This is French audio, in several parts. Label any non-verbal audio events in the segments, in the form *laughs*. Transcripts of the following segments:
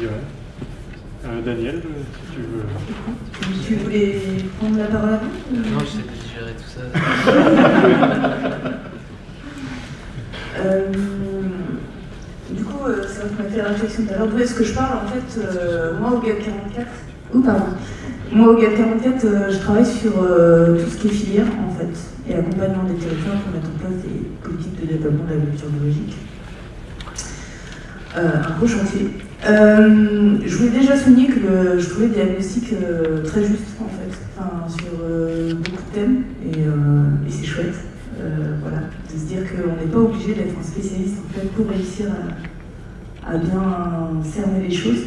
Merci. Euh, Daniel, si tu veux. Tu voulais prendre la parole Non, je sais gérer tout ça. *laughs* Euh, du coup, euh, ça m'a fait la réflexion tout à l'heure. D'où est-ce que je parle En fait, euh, moi au GAP 44, ou pardon, moi au GAP 44, euh, je travaille sur euh, tout ce qui est filière en fait, et accompagnement des territoires pour mettre en place des politiques de développement de l'agriculture biologique. Euh, un gros chantier. Euh, je voulais déjà souligner que je trouvais le diagnostic euh, très juste en fait, sur euh, beaucoup de thèmes, et, c'est chouette. Voilà, de se dire qu'on n'est pas obligé d'être un spécialiste en fait pour réussir à, bien cerner les choses.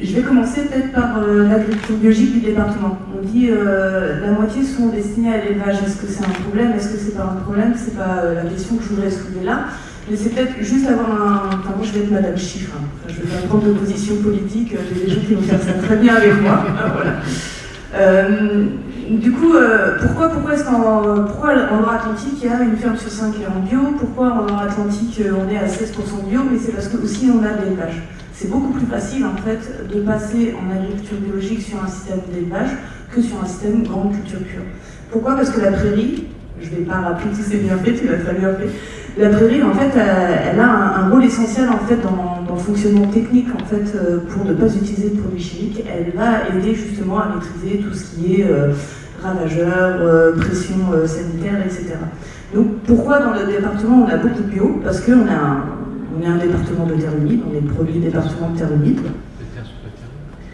Je vais commencer peut-être par l'agriculture biologique du département. On dit la moitié sont destinés à l'élevage. Est-ce que c'est un problème? Est-ce que c'est pas un problème? C'est pas la question que je voudrais soulever là. Mais c'est peut-être juste avoir un. Enfin, moi, je vais être Madame Chiffre. hein. Je vais pas prendre de position politique. euh, J'ai des gens qui vont faire ça très bien avec moi. *laughs* Voilà. Euh, du coup, euh, pourquoi, pourquoi est-ce qu'en en Loire-Atlantique, il y a une ferme sur 5 qui est en bio? Pourquoi en Loire-Atlantique, on est à 16% de bio? Mais c'est parce que aussi on a de l'élevage. C'est beaucoup plus facile en fait de passer en agriculture biologique sur un système d'élevage que sur un système grande culture pure. Pourquoi? Parce que la prairie, je ne vais pas rappeler tous ces bienfaits, tu l'as très bien fait. La prairie, en fait, elle, elle a un, rôle essentiel en fait dans, le fonctionnement technique en fait euh, pour ne pas utiliser de produits chimiques. Elle va aider justement à maîtriser tout ce qui est euh, ravageurs, euh, pression euh, sanitaire, etc. Donc pourquoi dans le département on a beaucoup de bio? Parce qu'on est un département de terre humide, on est le premier département de terre humide.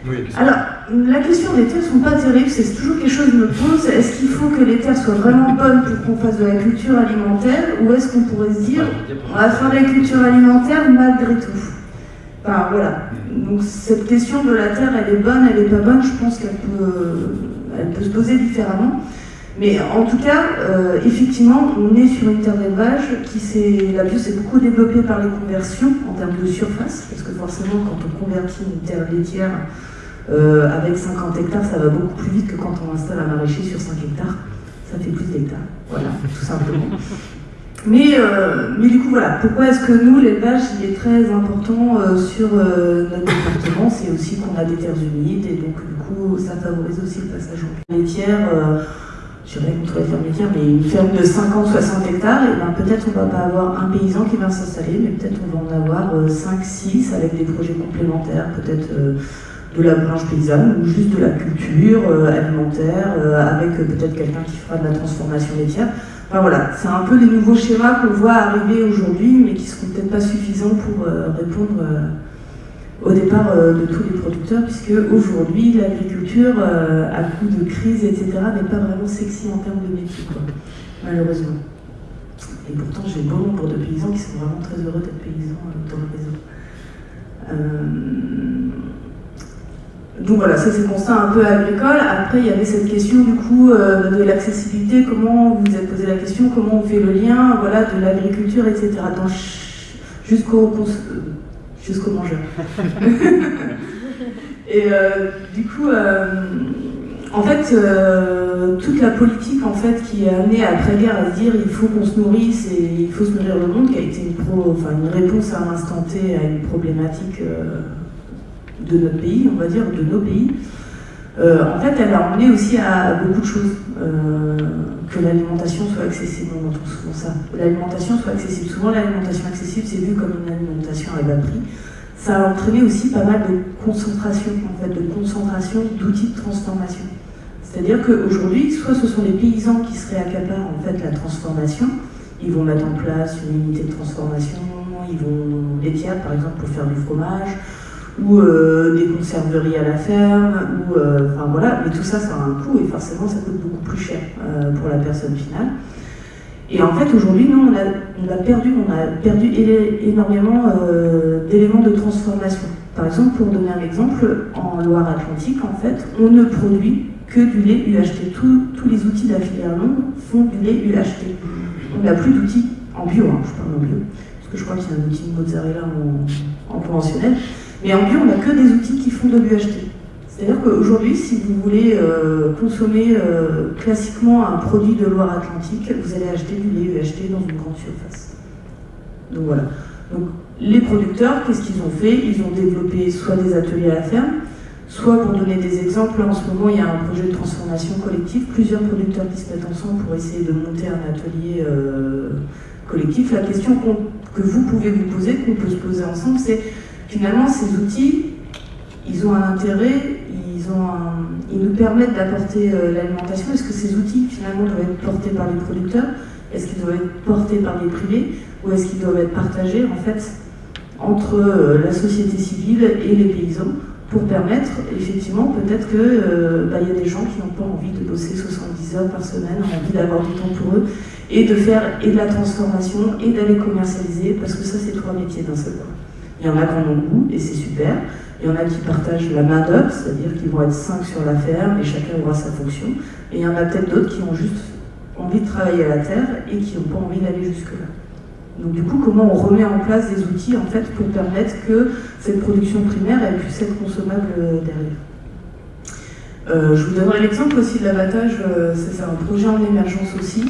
Oui, Alors, la question des terres ne sont pas terribles, c'est toujours quelque chose que je me pose. Est-ce qu'il faut que les terres soient vraiment bonnes pour qu'on fasse de la culture alimentaire ou est-ce qu'on pourrait se dire on va faire de la culture alimentaire malgré tout? Enfin, voilà. Donc, cette question de la terre, elle est bonne, elle n'est pas bonne, je pense qu'elle peut, elle peut se poser différemment. Mais en tout cas, euh, effectivement, on est sur une terre d'élevage qui s'est. La bio s'est beaucoup développée par les conversions en termes de surface, parce que forcément, quand on convertit une terre laitière euh, avec 50 hectares, ça va beaucoup plus vite que quand on installe un maraîcher sur 5 hectares. Ça fait plus d'hectares. Voilà, tout simplement. Mais, euh, mais du coup, voilà, pourquoi est-ce que nous, l'élevage, il est très important sur notre département? C'est aussi qu'on a des terres humides et donc, du coup, ça favorise aussi le passage en laitière. Euh, je dirais contre les fermes laitières, mais une ferme de 50-60 hectares, et ben peut-être on va pas avoir un paysan qui va s'installer, mais peut-être on va en avoir 5-6 avec des projets complémentaires, peut-être euh, de la blanche paysanne ou juste de la culture euh, alimentaire, euh, avec euh, peut-être quelqu'un qui fera de la transformation laitière. Enfin voilà, c'est un peu les nouveaux schémas qu'on voit arriver aujourd'hui, mais qui seront peut-être pas suffisants pour euh, répondre euh, au départ euh, de tous les producteurs, puisque aujourd'hui l'agriculture, euh, à coup de crise, etc., n'est pas vraiment sexy en termes de métier, quoi, malheureusement. Et pourtant, j'ai bon nombre de paysans qui sont vraiment très heureux d'être paysans euh, dans le réseau. Euh, Donc voilà, ça c'est le constat un peu agricole. Après, il y avait cette question du coup de l'accessibilité. Comment vous vous êtes posé la question? Comment on fait le lien, voilà, de l'agriculture, etc. Jusqu'au jusqu'au mangeur. *laughs* Et euh, du coup, euh, en fait, euh, toute la politique en fait qui est amenée après-guerre à se dire il faut qu'on se nourrisse et il faut se nourrir le monde, qui a été une, pro, enfin, une réponse à l'instant T à une problématique euh, de notre pays, on va dire, de nos pays. Euh, en fait, elle a emmené aussi à beaucoup de choses. Euh, que l'alimentation soit accessible, on entend souvent ça. L'alimentation soit accessible. Souvent, l'alimentation accessible, c'est vu comme une alimentation à bas prix. Ça a entraîné aussi pas mal de concentration, en fait, de concentration d'outils de transformation. C'est-à-dire qu'aujourd'hui, soit ce sont les paysans qui se réaccaparent en fait la transformation, ils vont mettre en place une unité de transformation, ils vont laitière par exemple pour faire du fromage, ou euh, des conserveries à la ferme, ou euh, enfin voilà, mais tout ça ça a un coût et forcément ça coûte beaucoup plus cher euh, pour la personne finale. Et en fait aujourd'hui nous on a, perdu, on a perdu énormément d'éléments de transformation. Par exemple, pour donner un exemple, en Loire-Atlantique en fait, on ne produit que du lait UHT. Tous- les outils de font du lait UHT. On n'a plus d'outils en bio, hein, je parle en bio, parce que je crois qu'il y a un outil de mozzarella en conventionnel. Mais en bio, on n'a que des outils qui font de l'UHT. C'est-à-dire qu'aujourd'hui, si vous voulez euh, consommer euh, classiquement un produit de Loire-Atlantique, vous allez acheter du lait UHT dans une grande surface. Donc voilà. Donc les producteurs, qu'est-ce qu'ils ont fait? Ils ont développé soit des ateliers à la ferme, soit pour donner des exemples, en ce moment il y a un projet de transformation collective, plusieurs producteurs qui se mettent ensemble pour essayer de monter un atelier euh, collectif. La question que vous pouvez vous poser, qu'on peut se poser ensemble, c'est finalement ces outils, ils ont un intérêt, ils, nous permettent d'apporter euh, l'alimentation. Est-ce que ces outils finalement doivent être portés par les producteurs? Est-ce qu'ils doivent être portés par les privés? Ou est-ce qu'ils doivent être partagés en fait entre euh, la société civile et les paysans pour permettre, effectivement, peut-être qu'il euh, bah, y a des gens qui n'ont pas envie de bosser 70 heures par semaine, envie d'avoir du temps pour eux, et de faire et de la transformation, et d'aller commercialiser, parce que ça, c'est trois métiers d'un seul coup. Il y en a qui en ont goût, et c'est super. Il y en a qui partagent la main-d'œuvre, c'est-à-dire qu'ils vont être cinq sur la ferme, et chacun aura sa fonction. Et il y en a peut-être d'autres qui ont juste envie de travailler à la terre, et qui n'ont pas envie d'aller jusque-là. Donc du coup, comment on remet en place des outils en fait pour permettre que cette production primaire puisse être consommable euh, derrière? Euh, je vous donnerai l'exemple aussi de l'abattage, euh, c'est un projet en émergence aussi.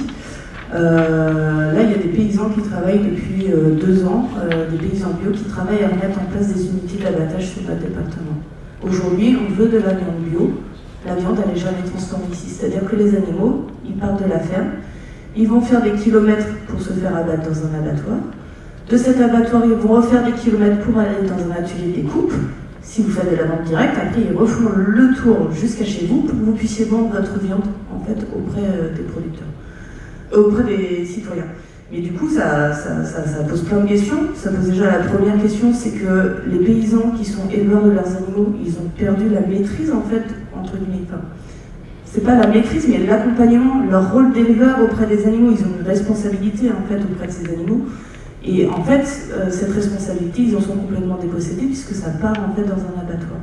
Là, il y a des paysans qui travaillent depuis deux ans, des paysans bio qui travaillent à remettre en place des unités d'abattage sur notre département. Aujourd'hui, on veut de la viande bio. La viande, elle n'est jamais transformée ici. C'est-à-dire que les animaux, ils partent de la ferme, ils vont faire des kilomètres pour se faire abattre dans un abattoir. De cet abattoir, ils vont refaire des kilomètres pour aller dans un atelier de découpe. Si vous faites de la vente directe, après ils refont le tour jusqu'à chez vous pour que vous puissiez vendre votre viande en fait auprès euh, des producteurs, euh, auprès des citoyens. Mais du coup, ça, ça, pose plein de questions. Ça pose déjà la première question, c'est que les paysans qui sont éleveurs de leurs animaux, ils ont perdu la maîtrise en fait entre guillemets c'est pas la maîtrise, mais l'accompagnement, leur rôle d'éleveur auprès des animaux. Ils ont une responsabilité en fait auprès de ces animaux. Et en fait, euh, cette responsabilité, ils en sont complètement dépossédés puisque ça part en fait dans un abattoir.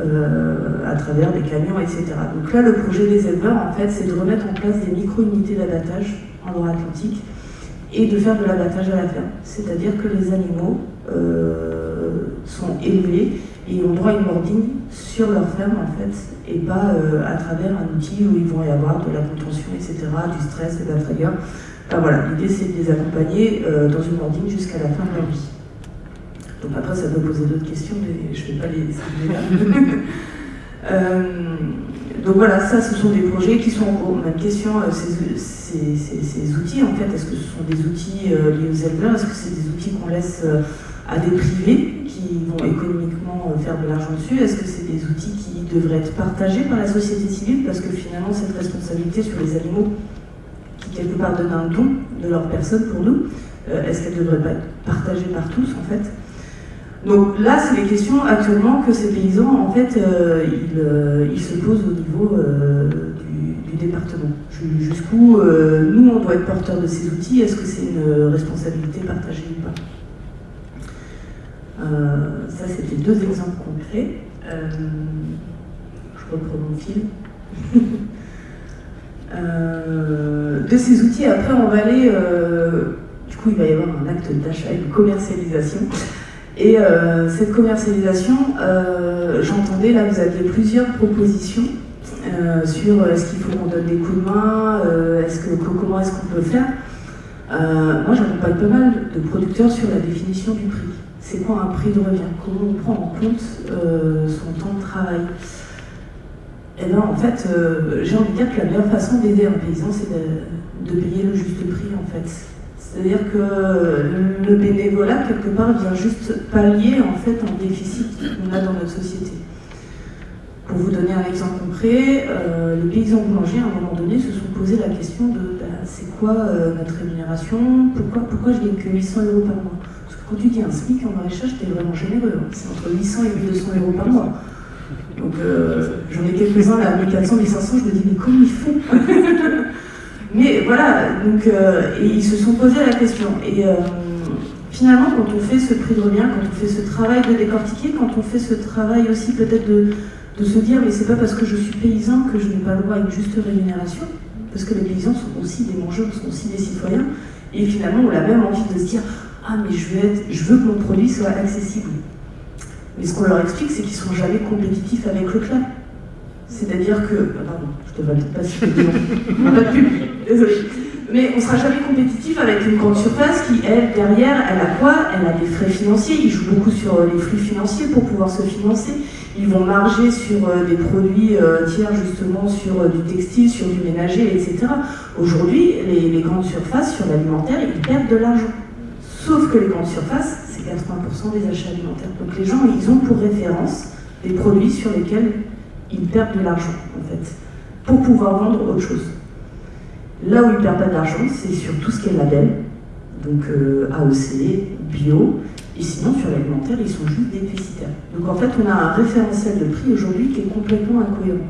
Euh, à travers des camions, etc. Donc là, le projet des éleveurs, en fait, c'est de remettre en place des micro-unités d'abattage en Loire-Atlantique et de faire de l'abattage à la ferme. C'est-à-dire que les animaux euh, sont élevés et ont droit à une mordine sur leur ferme en fait, et pas euh, à travers un outil où ils vont y avoir de la contention, etc., du stress de la frayeur. Enfin, voilà, l'idée c'est de les accompagner dans une mordine jusqu'à la fin de leur vie. Donc après ça peut poser d'autres questions, mais je ne vais pas les *laughs* euh, donc voilà, ça ce sont des projets qui sont en cours. Même question, ces, ces, outils en fait, est-ce que ce sont des outils liés aux éleveurs Est-ce que c'est des outils qu'on laisse à des privés qui vont économiquement euh, faire de l'argent dessus? Est-ce que c'est des outils qui devraient être partagés par la société civile? Parce que finalement, cette responsabilité sur les animaux, qui quelque part donnent un don de leur personne pour nous, euh, est-ce qu'elle ne devrait pas être partagée par tous en fait? Donc là, c'est les questions actuellement que ces paysans, en fait, euh, ils, se posent au niveau du, du, département. Jusqu'où nous, on doit être porteurs de ces outils Est-ce que c'est une responsabilité partagée ou pas? Euh, ça, c'était deux exemples concrets. Euh, je reprends mon fil. *laughs* Euh, de ces outils, après, on va aller. du coup, il va y avoir un acte d'achat, une commercialisation. Et cette commercialisation, j'entendais là, vous aviez plusieurs propositions sur est-ce qu'il faut qu'on donne des coups de main, est-ce que, comment est-ce qu'on peut faire? moi, j'accompagne pas mal de producteurs sur la définition du prix c'est quoi un prix de revient? Comment on prend en compte euh, son temps de travail? Eh bien en fait, euh, j'ai envie de dire que la meilleure façon d'aider un paysan, c'est de, payer le juste prix en fait. C'est-à-dire que le bénévolat, quelque part, vient juste pallier en fait un déficit qu'on a dans notre société. Pour vous donner un exemple concret, euh, les paysans boulangers, à un moment donné, se sont posé la question de bah, c'est quoi notre rémunération? Pourquoi, pourquoi je gagne que 800 euros par mois? Quand tu dis un SMIC en maraîchage, tu es vraiment généreux. Hein. C'est entre 800 et 1200 euros par mois. Donc euh, j'en ai quelques-uns là, 1400, 1500, je me dis, mais comment ils font? *laughs* Mais voilà, donc, euh, et ils se sont posé la question. Et euh, finalement, quand on fait ce prix de revient, quand on fait ce travail de décortiquer, quand on fait ce travail aussi peut-être de, se dire, mais c'est pas parce que je suis paysan que je n'ai pas le droit à une juste rémunération, parce que les paysans sont aussi des mangeurs, sont aussi des citoyens, et finalement on a même envie de se dire, ah, mais je veux, être, je veux que mon produit soit accessible. Mais ce qu'on leur explique, c'est qu'ils ne sont jamais compétitifs avec le club. C'est-à-dire que. Ah, pardon, je te valide pas si je Pas de désolé. Mais on ne sera jamais compétitif avec une grande surface qui, elle, derrière, elle a quoi? Elle a des frais financiers. Ils jouent beaucoup sur euh, les flux financiers pour pouvoir se financer. Ils vont marger sur euh, des produits euh, tiers, justement, sur du textile, sur du ménager, etc. Aujourd'hui, les, grandes surfaces sur l'alimentaire, ils perdent de l'argent. Sauf que les grandes surfaces, c'est 80% des achats alimentaires. Donc les gens, ils ont pour référence des produits sur lesquels ils perdent de l'argent, en fait, pour pouvoir vendre autre chose. Là où ils ne perdent pas d'argent, c'est sur tout ce qui est label, donc euh, AOC, bio, et sinon sur l'alimentaire, ils sont juste déficitaires. Donc en fait, on a un référentiel de prix aujourd'hui qui est complètement incohérent.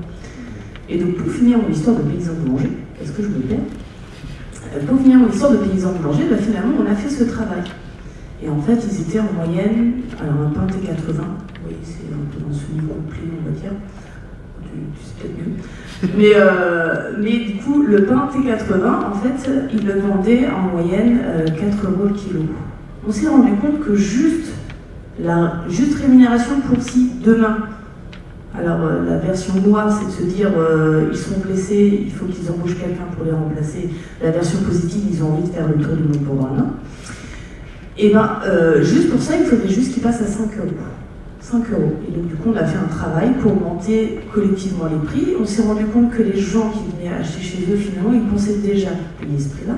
Et donc pour finir mon histoire de paysan boulanger, est-ce que je me plais euh, Pour finir mon histoire de paysan boulanger, bah, finalement on a fait ce travail. Et en fait, ils étaient en moyenne, alors un pain T80, oui, c'est un peu dans ce niveau complet, on va dire, tu, sais peut-être mieux. Mais, euh, mais du coup, le pain T80, en fait, il le vendait en moyenne 4 euh, euros le kilo. On s'est rendu compte que juste la juste rémunération pour si demain, alors euh, la version noire, c'est de se dire ils sont blessés, il faut qu'ils embauchent quelqu'un pour les remplacer. La version positive, ils ont envie de faire le tour du monde pendant un an. Et bien, juste pour ça, il faudrait juste qu'ils passent à 5 euros. 5 euros. Et donc, du coup, on a fait un travail pour monter collectivement les prix. On s'est rendu compte que les gens qui venaient acheter chez eux, finalement, ils pensaient déjà payer ce prix-là.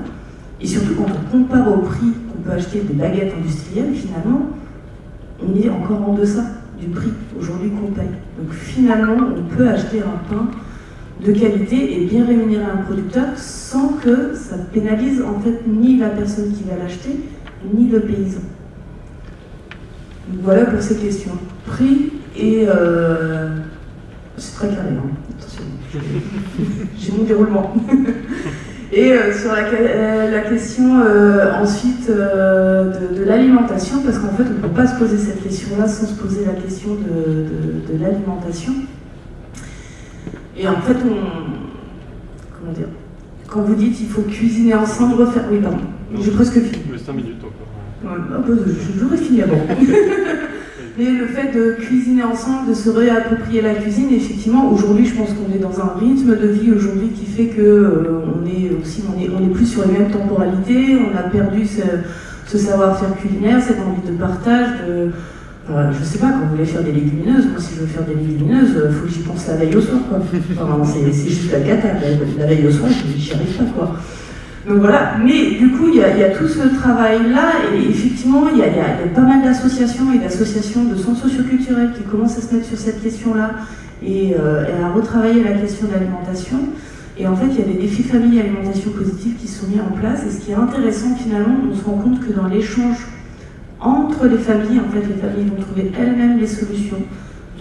Et surtout, quand on compare au prix qu'on peut acheter des baguettes industrielles, finalement, on est encore en deçà du prix aujourd'hui qu'on paye. Donc, finalement, on peut acheter un pain de qualité et bien rémunérer un producteur sans que ça pénalise en fait ni la personne qui va l'acheter, ni le paysan. Voilà pour ces questions. Prix et... Euh, c'est très carré, hein. attention. *laughs* J'ai mon déroulement. *laughs* et euh, sur la, euh, question ensuite de, l'alimentation, parce qu'en fait on ne peut pas se poser cette question-là sans se poser la question de, l'alimentation. Et en fait, on... Comment dire Quand vous dites il faut cuisiner ensemble, refaire... Oui, pardon. J'ai presque fini. 5 minutes encore. J'aurais fini avant. *laughs* Mais le fait de cuisiner ensemble, de se réapproprier la cuisine, effectivement, aujourd'hui, je pense qu'on est dans un rythme de vie aujourd'hui qui fait que euh, on est aussi, on est, on est plus sur les mêmes temporalités, on a perdu ce, savoir-faire culinaire, cette envie de partage, de, euh, je sais pas, quand vous voulez faire des légumineuses, moi si je veux faire des légumineuses, il faut que j'y pense la veille au soir, quoi. c'est juste la cata, la, veille au soir, je n'y arrive pas, quoi. Donc voilà, mais du coup, il y, a, tout ce travail-là, et effectivement, il y, a, pas mal d'associations et d'associations de centres socioculturels qui commencent à se mettre sur cette question-là et, euh, à retravailler la question de l'alimentation. Et en fait, il y a des défis famille alimentation positive qui sont mis en place. Et ce qui est intéressant, finalement, on se rend compte que dans l'échange entre les familles, en fait, les familles vont trouver elles-mêmes les solutions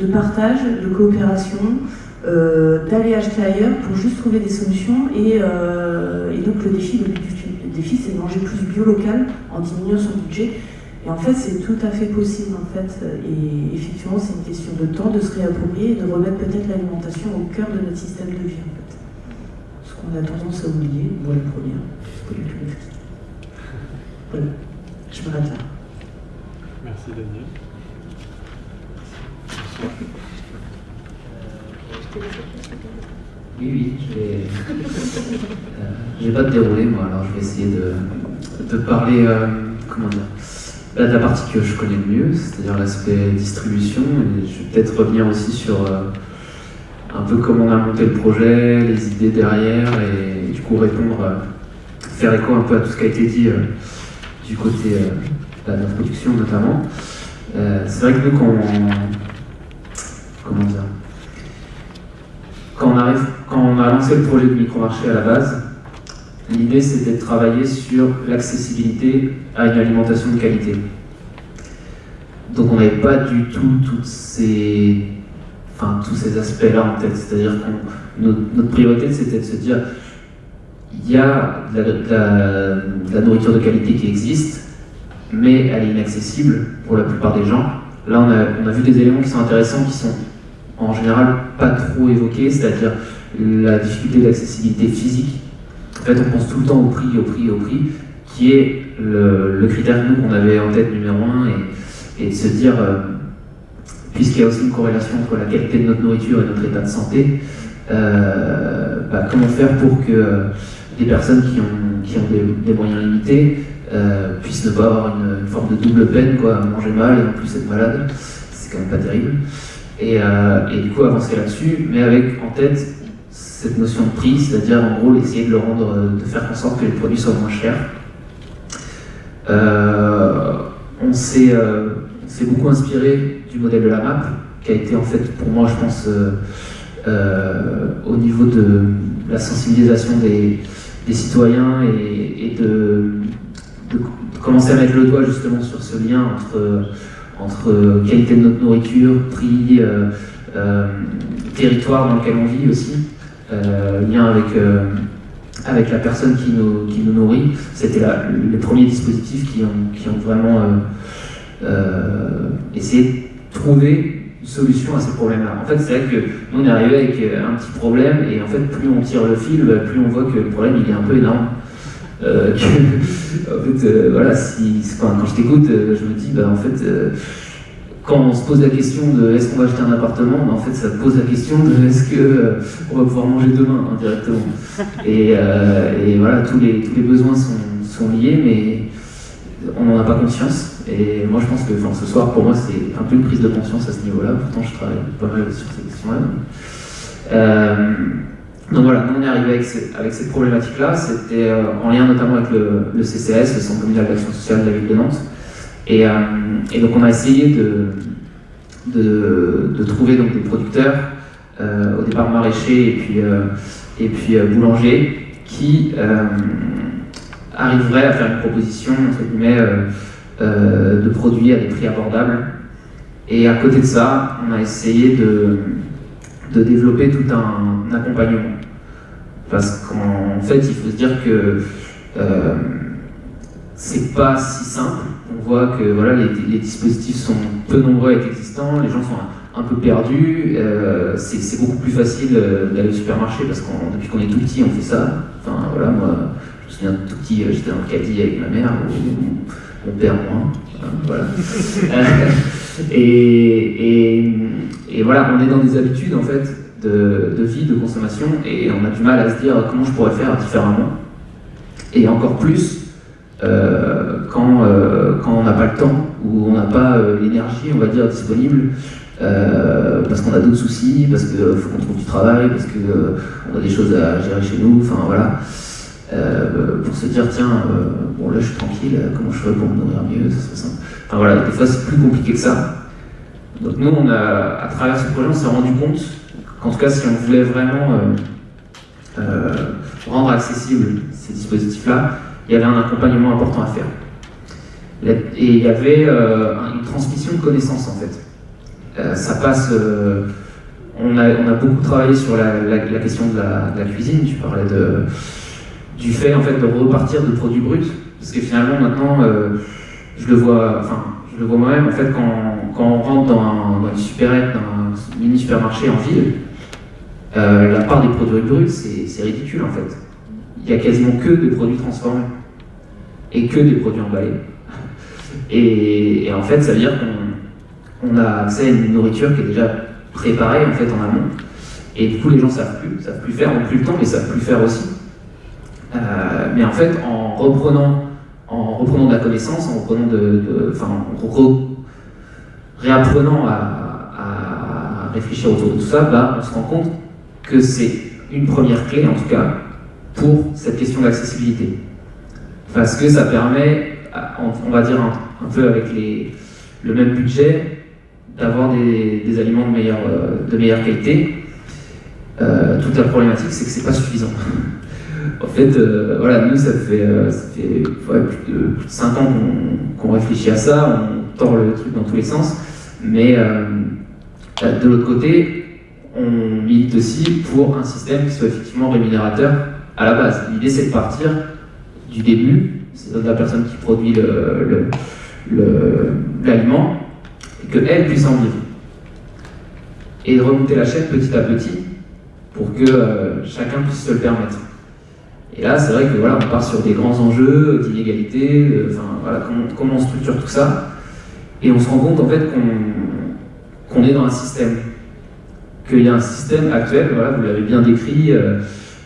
de partage, de coopération, d'aller acheter ailleurs pour juste trouver des solutions. Et, euh, donc le défi, le, défi c'est de manger plus bio local en diminuant son budget. Et en fait, c'est tout à fait possible, en fait. Et effectivement, c'est une question de temps, de se réapproprier et de remettre peut-être l'alimentation au cœur de notre système de vie, en fait. Ce qu'on a tendance à oublier, moi la première, c'est Voilà, je m'arrête là. Merci Daniel. Oui, oui, je vais. Euh, je vais pas te dérouler, moi, alors je vais essayer de, parler, euh, comment dire, de la partie que je connais le mieux, c'est-à-dire l'aspect distribution, et je vais peut-être revenir aussi sur euh, un peu comment on a monté le projet, les idées derrière, et, du coup répondre, faire écho un peu à tout ce qui a été dit du côté de la production notamment. c'est vrai que nous, quand comment dire, quand on, a lancé le projet de micro-marché à la base, l'idée c'était de travailler sur l'accessibilité à une alimentation de qualité. Donc on n'avait pas du tout ces, enfin, tous ces aspects-là en tête. C'est-à-dire que notre, priorité c'était de se dire il y a de la, nourriture de qualité qui existe, mais elle est inaccessible pour la plupart des gens. Là, on a, on a vu des éléments qui sont intéressants, qui sont en général pas trop évoqué, c'est-à-dire la difficulté d'accessibilité physique. En fait, on pense tout le temps au prix, au prix, au prix, qui est le, critère nous qu'on avait en tête numéro un, et, de se dire, euh, puisqu'il y a aussi une corrélation entre la qualité de notre nourriture et notre état de santé, euh, bah, comment faire pour que les personnes qui ont des, moyens limités puissent ne pas avoir une, forme de double peine, quoi, manger mal et en plus être malade. C'est quand même pas terrible. Et, et du coup avancer là-dessus, mais avec en tête cette notion de prix, c'est-à-dire en gros essayer de le rendre, de faire en sorte que les produits soient moins chers. on s'est beaucoup inspiré du modèle de la map, qui a été en fait pour moi je pense euh, au niveau de la sensibilisation des, citoyens et, de, commencer à mettre le doigt justement sur ce lien entre, entre qualité de notre nourriture, prix, euh, euh, territoire dans lequel on vit aussi, lien avec, avec la personne qui nous, qui nous nourrit. C'était les premiers dispositifs qui ont, qui ont vraiment essayé de trouver solution à ces problèmes-là. En fait, c'est vrai que nous, on est arrivé avec euh, un petit problème, et en fait, plus on tire le fil, bah, plus on voit que le problème, il est un peu énorme. Euh, *laughs* en fait, euh, voilà, quand, je t'écoute, je me dis, bah, en fait, quand on se pose la question de est-ce qu'on va acheter un appartement, bah, en fait, ça pose la question de est-ce qu'on va pouvoir manger demain indirectement. Et, et, voilà, tous les, besoins sont, liés, mais on n'en a pas conscience. Et moi, je pense que ce soir, pour moi, c'est un peu une prise de conscience à ce niveau-là. Pourtant, je travaille pas mal sur ces questions-là. Euh, donc voilà, nous on est arrivé avec, cette problématique-là. C'était euh, en lien notamment avec le, CCS, le Centre communal d'action sociale de la ville de Nantes. Et, euh, donc on a essayé de, trouver donc, des producteurs, au départ maraîchers et puis, et puis boulangers, qui arriveraient à faire une proposition, entre guillemets, euh, de produits à des prix abordables. Et à côté de ça, on a essayé de, de développer tout un, accompagnement. Parce qu'en fait, il faut se dire que euh, c'est pas si simple. On voit que voilà, les, dispositifs sont peu nombreux à être existants, les gens sont un, peu perdus. Euh, c'est beaucoup plus facile euh, d'aller au supermarché parce que depuis qu'on est tout petit, on fait ça. Enfin voilà, moi, je me souviens tout petit, j'étais dans le caddie avec ma mère on perd moins. Voilà. *laughs* et, voilà, on est dans des habitudes en fait de, de, vie, de consommation, et on a du mal à se dire comment je pourrais faire différemment. Et encore plus euh, quand, euh, quand on n'a pas le temps ou on n'a pas euh, l'énergie, on va dire, disponible. parce qu'on a d'autres soucis, parce qu'il faut qu'on trouve du travail, parce qu'on a des choses à gérer chez nous, enfin voilà. Pour se dire tiens, bon là je suis tranquille, comment je fais pour me nourrir mieux, ça Voilà, des fois c'est plus compliqué que ça. Donc nous, on a, à travers ce projet, on s'est rendu compte qu'en tout cas, si on voulait vraiment euh, rendre accessibles ces dispositifs-là, il y avait un accompagnement important à faire. Et il y avait une transmission de connaissances en fait. ça passe. On a, beaucoup travaillé sur la, question de la, cuisine. Tu parlais du fait en fait de repartir de produits bruts, parce que finalement maintenant, euh, je le vois, enfin, je le vois moi-même en fait quand, quand on rentre dans dans une dans un mini supermarché en ville, euh, la part des produits bruts c'est ridicule en fait. Il y a quasiment que des produits transformés et que des produits emballés. Et, en fait, ça veut dire qu'on a accès à une nourriture qui est déjà préparée en fait en amont. Et du coup, les gens savent plus, savent plus faire, ont plus le temps, mais savent plus faire aussi. Euh, mais en fait, en reprenant, en reprenant de la connaissance, en reprenant de, enfin, réapprenant à, réfléchir autour de tout ça, bah, on se rend compte que c'est une première clé, en tout cas, pour cette question d'accessibilité. Parce que ça permet, on va dire un, peu avec le même budget, d'avoir des, aliments de meilleure, meilleure qualité. Euh, toute la problématique, c'est que c'est pas suffisant. *laughs* En fait, euh, voilà, nous, ça fait, euh, plus, de, 5 ans qu'on réfléchit à ça, on tord le truc dans tous les sens, mais euh, de l'autre côté, on milite aussi pour un système qui soit effectivement rémunérateur à la base. L'idée, c'est de partir du début, c'est la personne qui produit l'aliment, et qu'elle puisse en vivre. Et de remonter la chaîne petit à petit pour que chacun puisse se le permettre. Et là, c'est vrai que voilà, on part sur des grands enjeux d'inégalité, enfin voilà, comment, on structure tout ça, et on se rend compte en fait qu'on est dans un système, qu'il y a un système actuel, voilà, vous l'avez bien décrit, euh,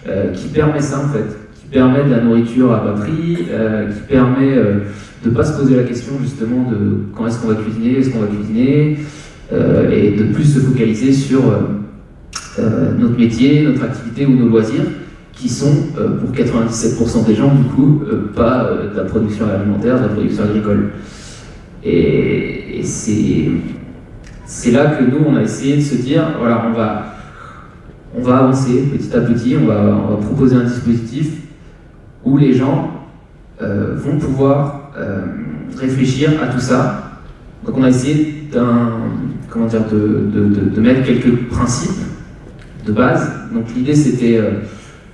euh, qui permet ça en fait, qui permet de la nourriture à bas prix, qui permet de ne pas se poser la question justement de quand est-ce qu'on va cuisiner, est-ce qu'on va cuisiner, et de plus se focaliser sur notre métier, notre activité ou nos loisirs qui sont, pour 97% des gens, du coup, pas de la production alimentaire, de la production agricole. Et, c'est là que nous, on a essayé de se dire, voilà, on va, on va avancer petit à petit, on va, on va proposer un dispositif où les gens euh, vont pouvoir euh, réfléchir à tout ça. Donc on a essayé comment dire, de, de, mettre quelques principes de base. Donc l'idée c'était euh,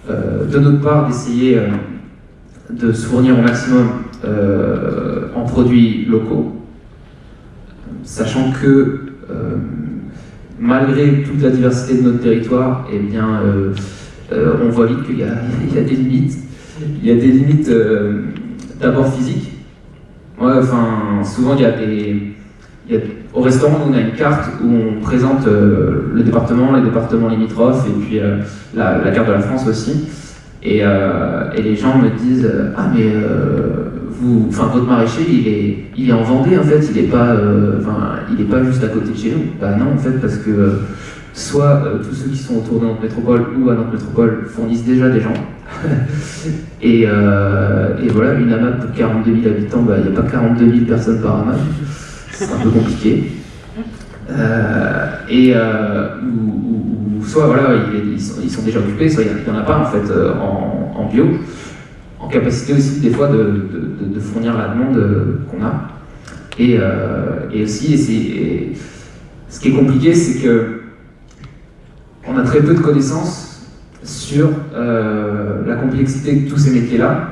de notre part d'essayer de se fournir au maximum en produits locaux, sachant que malgré toute la diversité de notre territoire, eh on voit vite qu'il *laughs* y, a des limites il y a des limites euh, d'abord physiques. enfin, souvent, il y a des. Au restaurant, on a une carte où on présente euh, le département, les départements limitrophes, et puis euh, la, carte de la France aussi. Et, les gens me disent Ah, mais vous, votre maraîcher, il est, il est en Vendée, en fait, il n'est pas, pas juste à côté de chez nous. Bah non, en fait, parce que soit tous ceux qui sont autour de notre métropole ou à notre métropole fournissent déjà des gens, *laughs* Euh, et, voilà, une AMAP pour 42 000 habitants, bah, il n'y a pas 42 000 personnes par AMAP, c'est un peu compliqué. Euh, et euh, ou, soit voilà, ils, sont, déjà occupés, soit il n'y en a pas en fait en, bio, en capacité aussi des fois de, fournir la demande qu'on a. Et, aussi, ce qui est compliqué, c'est que on a très peu de connaissances sur euh, la complexité de tous ces métiers-là.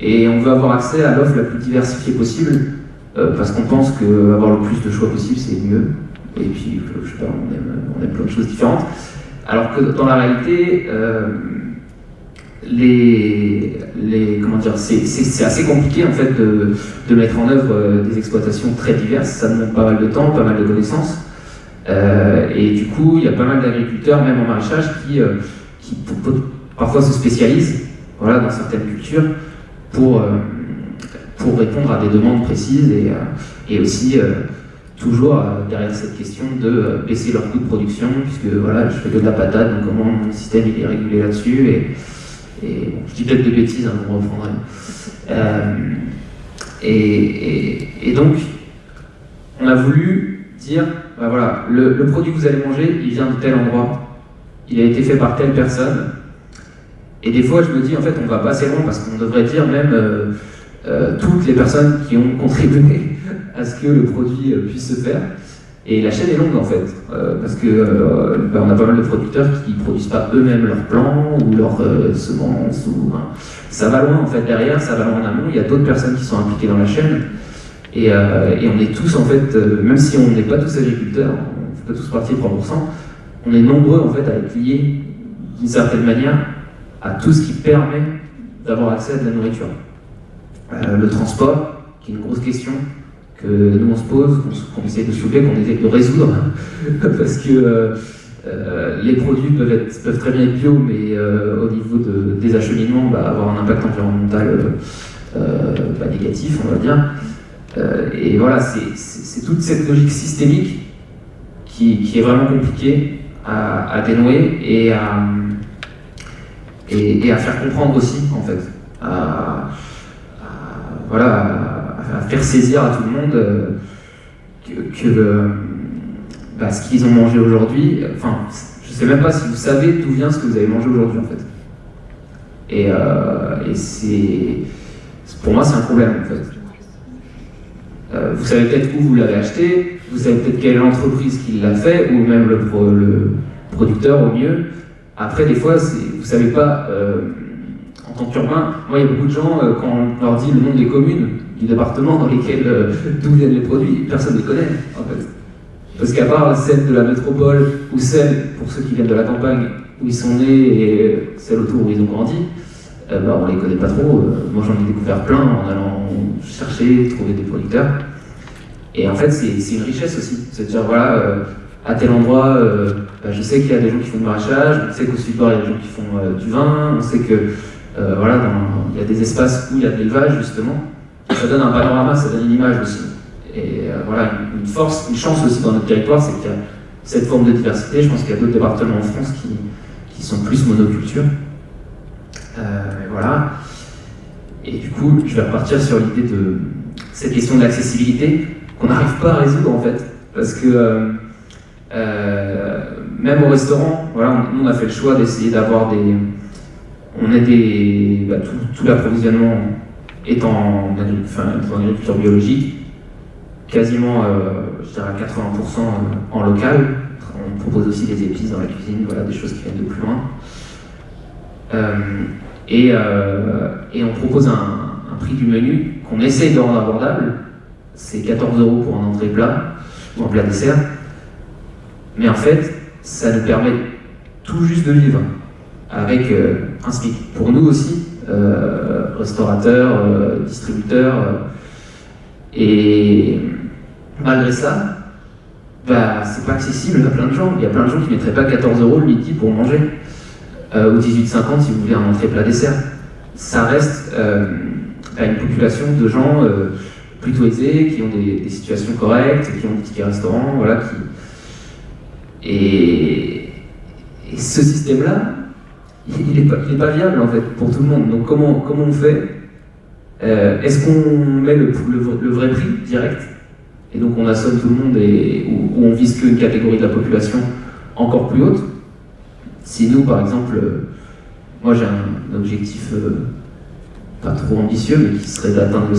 Et on veut avoir accès à l'offre la plus diversifiée possible, euh, parce qu'on pense qu'avoir le plus de choix possible, c'est mieux. Et puis, je sais pas, on aime, on aime, plein de choses différentes. Alors que dans la réalité, euh, les, c'est assez compliqué en fait de, mettre en œuvre des exploitations très diverses. Ça demande pas mal de temps, pas mal de connaissances. et du coup, il y a pas mal d'agriculteurs, même en maraîchage, qui parfois se spécialisent voilà, dans certaines cultures pour, euh, pour répondre à des demandes précises et, euh, et aussi euh, toujours derrière cette question de baisser leur coût de production, puisque voilà, je fais que de la patate, donc comment mon système il est régulé là-dessus, et, et je dis peut-être des bêtises, hein, vous me reprendrez. Et, donc, on a voulu dire, bah voilà, le, produit que vous allez manger, il vient de tel endroit, il a été fait par telle personne. Et des fois, je me dis, en fait, on va pas assez loin parce qu'on devrait dire même euh, euh, toutes les personnes qui ont contribué à ce que le produit euh, puisse se faire. Et la chaîne est longue en fait, parce que bah, on a pas mal de producteurs qui produisent pas eux-mêmes leurs plants ou leurs semences. Hein. Ça va loin en fait derrière, ça va loin en amont. Il y a d'autres personnes qui sont impliquées dans la chaîne. Et, on est tous en fait, même si on n'est pas tous agriculteurs, on fait pas tous partie de 3%, on est nombreux en fait à être liés d'une certaine manière à tout ce qui permet d'avoir accès à de la nourriture. Euh, le transport, qui est une grosse question que nous on se pose, qu'on essaie de soulever, qu'on essaie de résoudre, *laughs* parce que euh, euh, les produits peuvent, très bien être bio, mais au niveau des acheminements, bah, avoir un impact environnemental bah, négatif, on va dire. et voilà, c'est toute cette logique systémique qui, est vraiment compliquée à, dénouer et à, faire comprendre aussi, en fait. Voilà, à faire saisir à tout le monde euh, que, bah, ce qu'ils ont mangé aujourd'hui, enfin, je sais même pas si vous savez d'où vient ce que vous avez mangé aujourd'hui, en fait. Et, euh, et c'est, pour moi, c'est un problème, en fait. Euh, vous savez peut-être où vous l'avez acheté, vous savez peut-être quelle entreprise qui l'a fait, ou même le, producteur au mieux. Après, des fois, vous ne savez pas, euh, tant qu'urbain, moi, il y a beaucoup de gens, euh, quand on leur dit le nom des communes, du département dans lesquelles, *laughs* d'où viennent les produits, personne ne les connaît, en fait. Parce qu'à part celle de la métropole, ou celle, pour ceux qui viennent de la campagne, où ils sont nés, et celle autour où ils ont grandi, euh, bah, on les connaît pas trop. Euh, moi, j'en ai découvert plein en allant chercher, trouver des producteurs. Et en fait, c'est une richesse aussi. C'est de dire, voilà, euh, à tel endroit, bah, je sais qu'il y a des gens qui font du maraîchage, on sait qu'au sud-bord, il y a des gens qui font du vin, on sait que voilà, il y a des espaces où il y a de l'élevage justement. Ça donne un panorama, ça donne une image aussi. Et voilà, une force, une chance aussi dans notre territoire, c'est qu'il y a cette forme de diversité. Je pense qu'il y a d'autres départements en France qui, qui sont plus monoculture. voilà. Et du coup, je vais repartir sur l'idée de cette question de l'accessibilité qu'on n'arrive pas à résoudre en fait. Parce que euh, euh, même au restaurant, voilà, on, a fait le choix d'essayer d'avoir des. On a des. Bah, tout, l'approvisionnement est en, agriculture biologique, quasiment, euh, je dirais, à 80% en local. On propose aussi des épices dans la cuisine, voilà, des choses qui viennent de plus loin. Et, et, on propose un, prix du menu qu'on essaye de rendre abordable, c'est 14 euros pour un entrée plat ou un plat dessert. Mais en fait, ça nous permet tout juste de vivre avec euh, Pour nous aussi, euh, restaurateurs, euh, distributeurs. et malgré ça, bah, c'est pas accessible à plein de gens. Il y a plein de gens qui ne mettraient pas 14 euros le midi pour manger. ou 18,50 si vous voulez un entrée plat dessert. Ça reste à une population de gens plutôt aisés, qui ont des, situations correctes, qui ont des tickets restaurants, voilà. Et, ce système-là, il n'est pas, viable en fait pour tout le monde. Donc comment, comment on fait euh, Est-ce qu'on met le, le, vrai prix direct et donc on assomme tout le monde et, ou, on vise qu'une catégorie de la population encore plus haute? Si nous, par exemple, euh, moi j'ai un, objectif euh, pas trop ambitieux, mais qui serait d'atteindre le